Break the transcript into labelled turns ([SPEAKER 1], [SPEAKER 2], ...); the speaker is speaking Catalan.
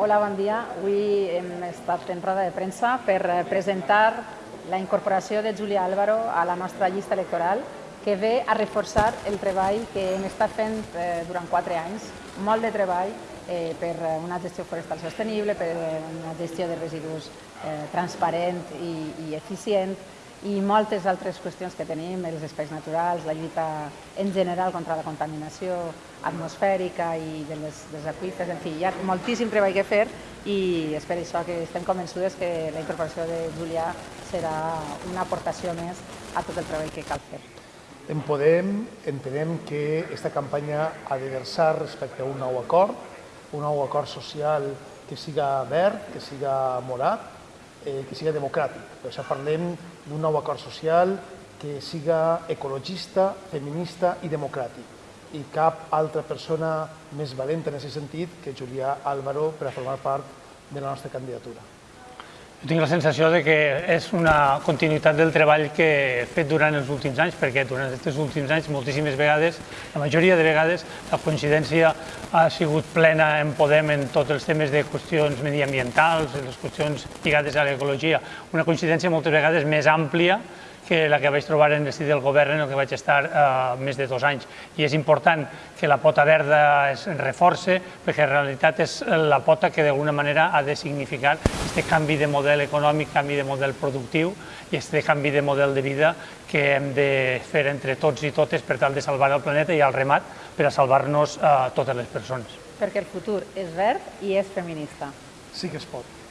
[SPEAKER 1] Hola, bon dia. Avui hem estat en roda de premsa per eh, presentar la incorporació de Júlia Álvaro a la nostra llista electoral que ve a reforçar el treball que hem estat fent eh, durant quatre anys, molt de treball eh, per una gestió forestal sostenible, per una gestió de residus eh, transparent i, i eficient, i moltes altres qüestions que tenim, els espais naturals, la lluita en general contra la contaminació atmosfèrica i de les, dels aqüífers, en fi, hi ha moltíssim treball que fer i és per això que estem convençudes que la incorporació de Julià serà una aportació més a tot el treball que cal fer.
[SPEAKER 2] En Podem entenem que aquesta campanya ha de versar respecte a un nou acord, un nou acord social que siga verd, que siga morat, eh, que siga democràtic. Per això parlem d'un nou acord social que siga ecologista, feminista i democràtic. I cap altra persona més valenta en aquest sentit que Julià Álvaro per a formar part de la nostra candidatura.
[SPEAKER 3] Jo tinc la sensació de que és una continuïtat del treball que he fet durant els últims anys, perquè durant aquests últims anys moltíssimes vegades, la majoria de vegades, la coincidència ha sigut plena en Podem en tots els temes de qüestions mediambientals, les qüestions lligades a l'ecologia, una coincidència moltes vegades més àmplia que la que vaig trobar en el del govern en el que vaig estar eh, més de dos anys. I és important que la pota verda es reforce, perquè en realitat és la pota que d'alguna manera ha de significar aquest canvi de model econòmic, canvi de model productiu i aquest canvi de model de vida que hem de fer entre tots i totes per tal de salvar el planeta i el remat per a salvar-nos a eh, totes les persones.
[SPEAKER 1] Perquè el futur és verd i és feminista.
[SPEAKER 2] Sí que es pot.